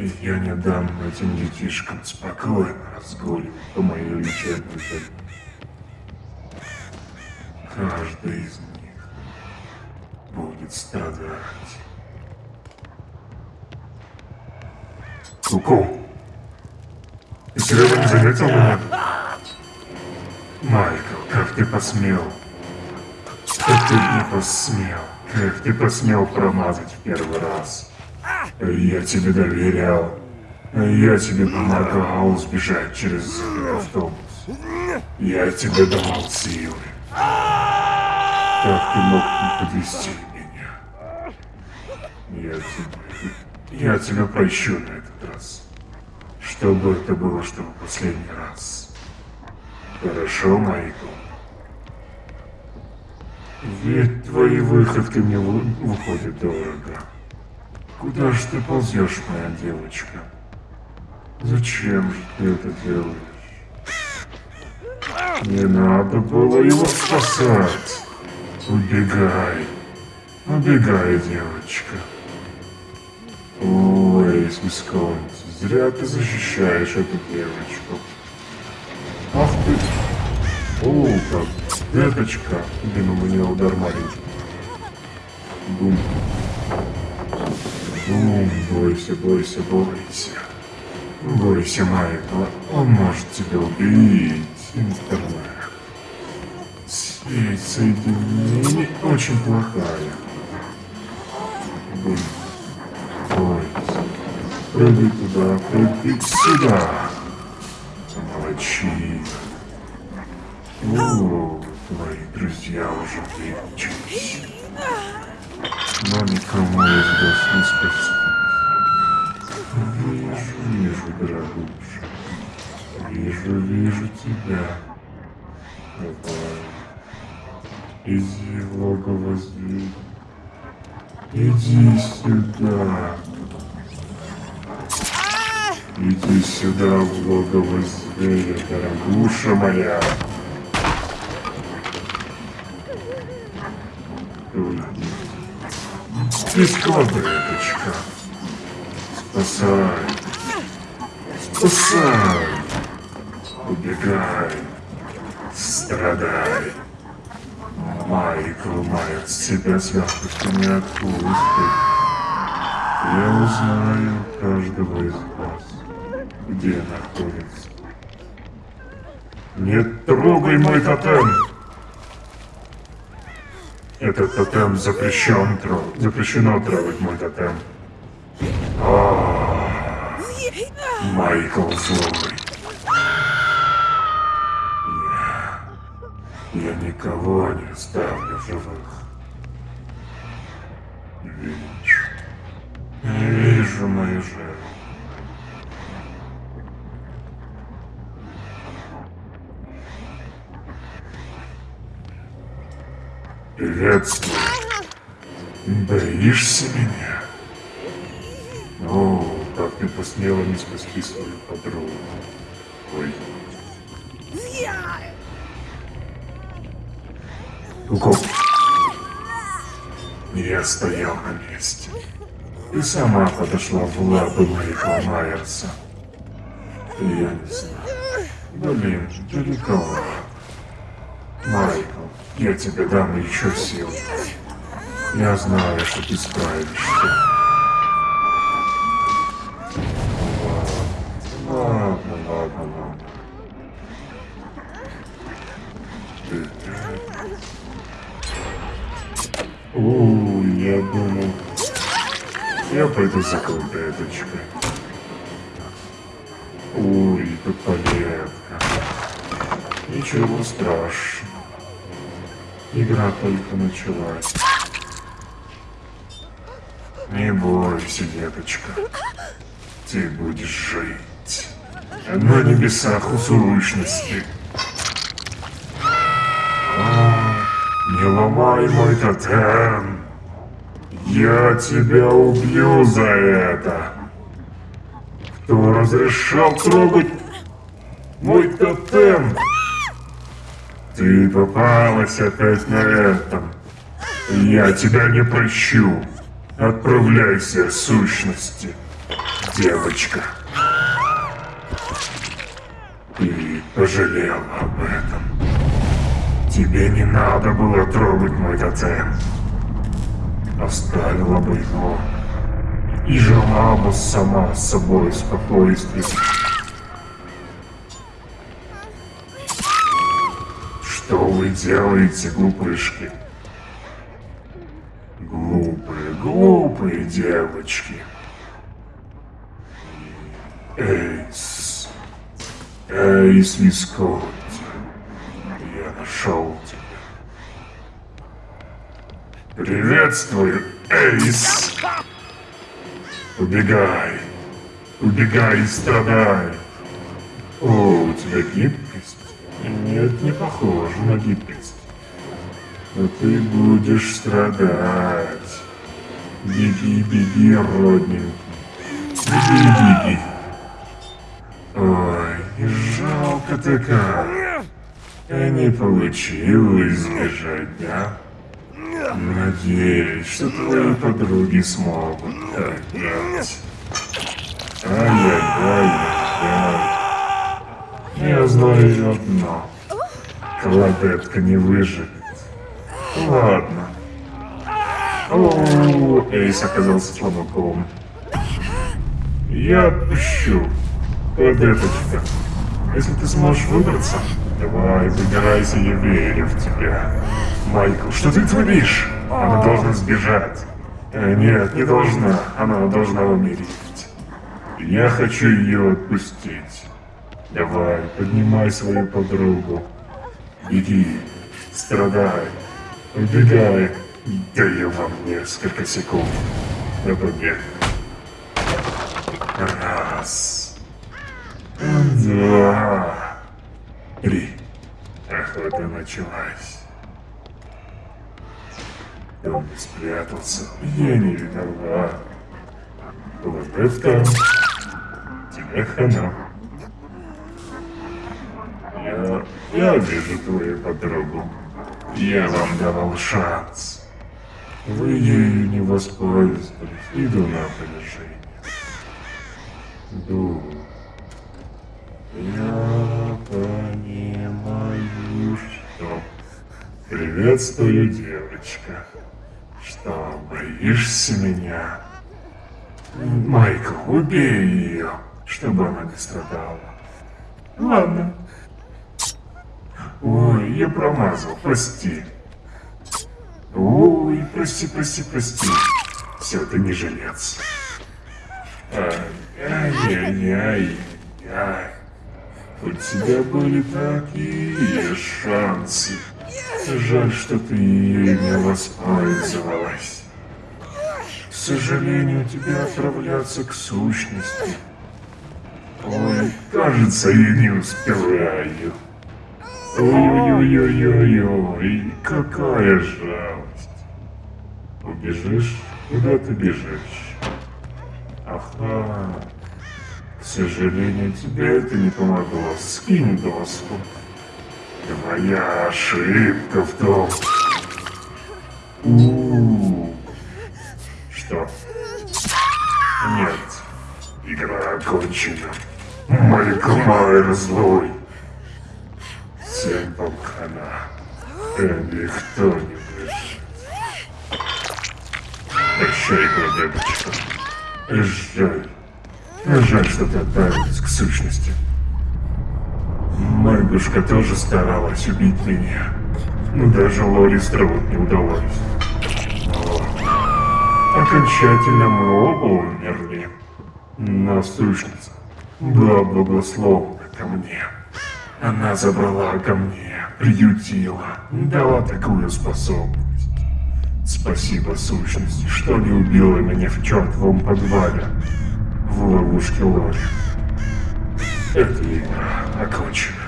Я не дам этим детишкам спокойно разгуливать по моей лечебной. Каждый из них будет страдать. Куку, серьезно не заметил меня? Майкл, как ты посмел? Как ты не посмел? Как ты посмел промазать в первый раз? Я тебе доверял. Я тебе помогал сбежать через автобус. Я тебе давал силы. Как ты мог не подвести меня? Я тебе... Я тебя прощу на этот раз. Чтобы это было, чтобы последний раз. Хорошо, Майкл? Ведь твои выходки мне выходят дорого. Куда же ты ползешь, моя девочка? Зачем же ты это делаешь? Не надо было его спасать. Убегай. Убегай, девочка. Ой, Висконти, зря ты защищаешь эту девочку. Ах ты! О, как! Деточка! Блин, у меня удар маленький. Бум. Бум, бойся, бойся, бойся. Бойся, Майкла. Он может тебя убить. Интернет. Сеть соединений очень плохая. Бойся. Прыгай туда, прыгай сюда. Молодчина. О, твои друзья уже выучились. Никому из вас не спасти. Вижу, вижу, дорогуша. Вижу, вижу тебя. Давай. Иди в логово зверя. Иди сюда. Иди сюда в логово зверя, дорогуша моя. Бескладеточка. Спасай. Спасай. Убегай. Страдай. Майкл тебя с легкостью не отпустит. Я узнаю каждого из вас, где находится. Не трогай мой тотем! Этот тотем запрещен трогать. Запрещено трогать мой тотем. А, Майкл злой. Я... Я никого не оставлю в живых. Вижу. Вижу мою жертву. Приветствую. Боишься меня? О, как ты посмела не спасти свою подругу. Ой. Куку. Я стоял на месте. Ты сама подошла в лапы Майкла Майерса. Я не знаю. Блин, далековато. Майкл, я тебе дам еще сил. Я знаю, что ты справишься. Ладно, ладно, ладно. О, я думал... Я пойду за колбеточкой. Ой, тут полетка. Ничего страшного. Игра только началась. Не бойся, деточка. Ты будешь жить. На небесах у. А, не ломай мой тотем. Я тебя убью за это. Кто разрешал трогать мой тотем? Ты попалась опять на этом. Я тебя не прощу. Отправляйся, сущности. девочка. Ты пожалела об этом. Тебе не надо было трогать мой тотем. Оставила бы его. И жила бы сама с собой в. Что вы делаете, глупышки? Глупые, глупые девочки. Эйс. Эйс Висконти. Я нашел тебя. Приветствую, Эйс. Убегай. Убегай и страдай. О, у тебя гибкость? Нет, не похоже на гибкость. Но ты будешь страдать. Беги, беги, родненький. Беги, беги. Ой, жалко-то как. Не получилось сбежать, да? Надеюсь, что твои подруги смогут делать. Ай-яй-яй-яй. Я знаю одно. Кладетка не выживет. Ладно. О, Эйс оказался слабаком. Я отпущу. Кладеточка. Если ты сможешь выбраться, давай, выбирайся, я верю в тебя. Майкл, что ты творишь? Она должна сбежать. Э, нет, не должна. Она должна умереть. Я хочу ее отпустить. Давай, поднимай свою подругу. Иди, страдай, убегай. Даю вам несколько секунд на побег. Раз. Два. Три. Охота началась. Он спрятался. Я не виноват. Вот это тебе хана. Я, вижу твою подругу. Я вам давал шанс. Вы ею не воспользовались. Иду на опережение. Думаю. Я понимаю, что... Приветствую, девочка. Что, боишься меня? Майкл, убей ее, чтобы она не страдала. Ладно. Ой, я промазал, прости. Ой, прости, прости, прости. Все, ты не жилец. Ай-яй-яй-яй. У тебя были такие шансы. Жаль, что ты не воспользовалась. К сожалению, тебе отправляться к сущности. Ой, кажется, я не успеваю. Ой-ой-ой-ой-ой, какая жалость. Убежишь? Куда ты бежишь? Ага. К сожалению, тебе это не помогло. Скинь доску. Твоя ошибка в том... У -у -у. Что? Нет. Игра окончена. Майкл Майер злой. Всем вам хана. Никто не выживет. Прощай, Гладебочка. Жаль. Жаль, что ты отправилась к сущности. Мэгушка тоже старалась убить меня. Но даже Лоли Строуд не удалось. Но окончательно мы оба умерли. Но сущность была благословна ко мне. Она забрала ко мне, приютила, дала такую способность. Спасибо сущности, что не убила меня в чертовом подвале в ловушке Лори. Эта игра окончена.